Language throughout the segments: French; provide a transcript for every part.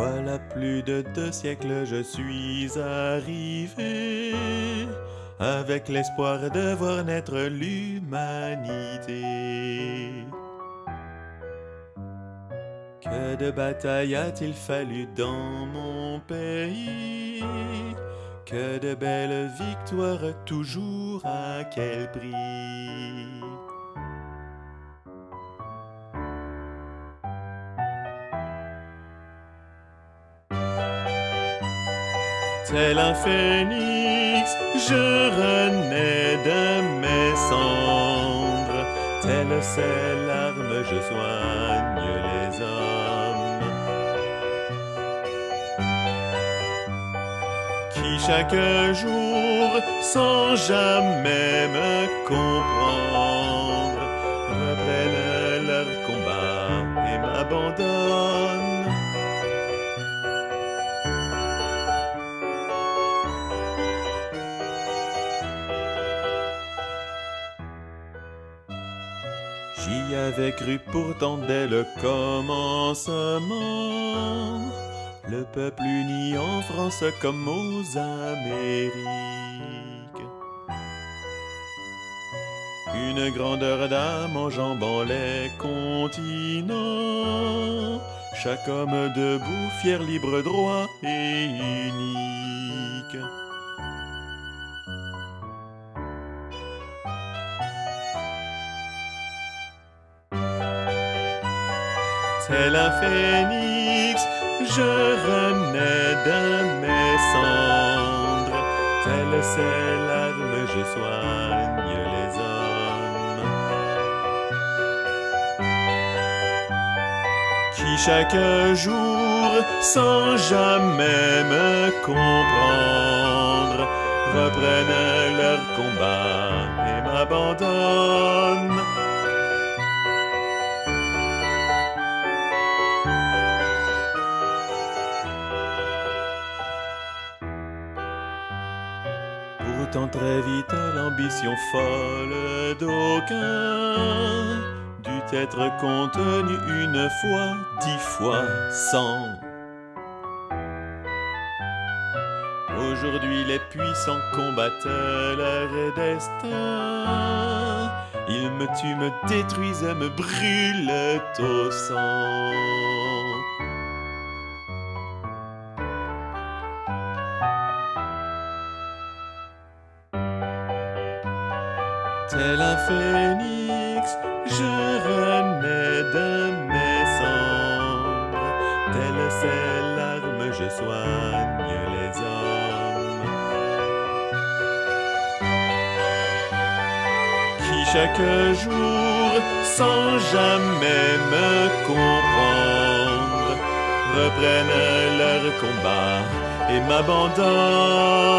Voilà plus de deux siècles je suis arrivé avec l'espoir de voir naître l'humanité. Que de batailles a-t-il fallu dans mon pays? Que de belles victoires toujours à quel prix? Tel un phénix, je renais de mes cendres. Telle c'est l'arme, je soigne les hommes. Qui chaque jour, sans jamais me comprendre, J'y avais cru pourtant dès le commencement. Le peuple uni en France comme aux Amériques. Une grandeur d'âme enjambant les continents. Chaque homme debout, fier, libre, droit et unique. Tel un phénix, je renais de mes cendres. Telle c'est l'arme, je soigne les hommes. Qui chaque jour, sans jamais me comprendre, reprennent leur combat et m'abandonnent. Pourtant très vite l'ambition folle d'aucuns dut être contenue une fois, dix fois, cent. Aujourd'hui les puissants combattent leur destin. Ils me tuent, me détruisent, me brûlent au sang. Tel un phénix, je renais de mes cendres. Telle c'est l'arme, je soigne les hommes. Qui chaque jour, sans jamais me comprendre, reprennent leur combat et m'abandonnent.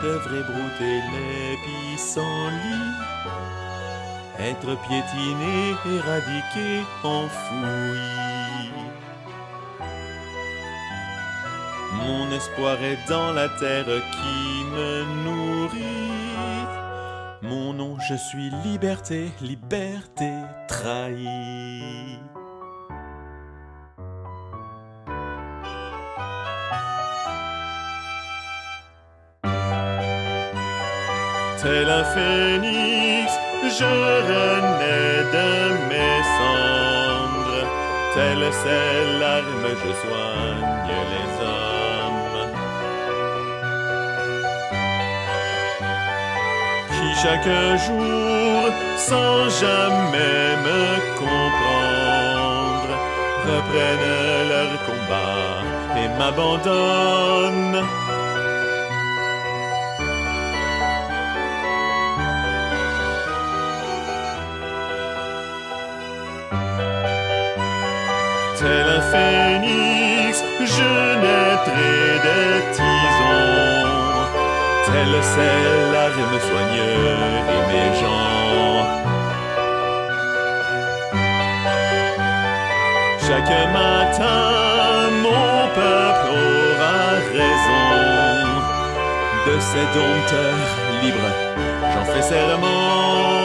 Devrais brouter les pissenlits, être piétiné, éradiqué, enfoui. Mon espoir est dans la terre qui me nourrit. Mon nom, je suis liberté, liberté trahie. Tel un phénix, je renais de mes cendres. Telle c'est l'arme, je soigne les hommes. chaque jour, sans jamais me comprendre, reprennent leur combat et m'abandonnent. Tel un phénix, je naîtrai des tisons. Tel c'est l'arme soigneux et mes gens. Chaque matin, mon peuple aura raison de ces dompteurs libres. J'en fais serment.